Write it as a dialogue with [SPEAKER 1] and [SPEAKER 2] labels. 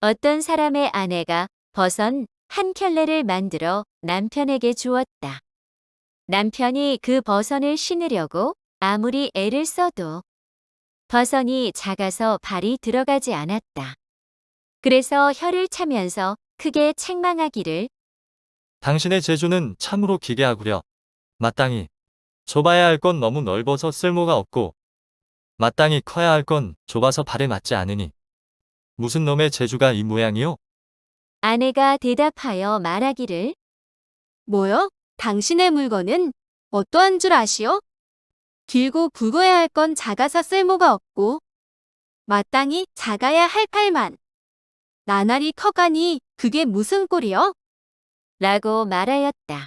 [SPEAKER 1] 어떤 사람의 아내가 버선 한 켤레를 만들어 남편에게 주었다. 남편이 그 버선을 신으려고 아무리 애를 써도 버선이 작아서 발이 들어가지 않았다. 그래서 혀를 차면서 크게 책망하기를
[SPEAKER 2] 당신의 재주는 참으로 기괴하구려. 마땅히 좁아야 할 건 너무 넓어서 쓸모가 없고 마땅히 커야 할 건 좁아서 발에 맞지 않으니 무슨 놈의 재주가 이 모양이요?
[SPEAKER 1] 아내가 대답하여 말하기를
[SPEAKER 3] 뭐요? 당신의 물건은 어떠한 줄 아시오? 길고 굵어야 할 건 작아서 쓸모가 없고 마땅히 작아야 할 팔만 나날이 커가니 그게 무슨 꼴이요?
[SPEAKER 1] 라고 말하였다.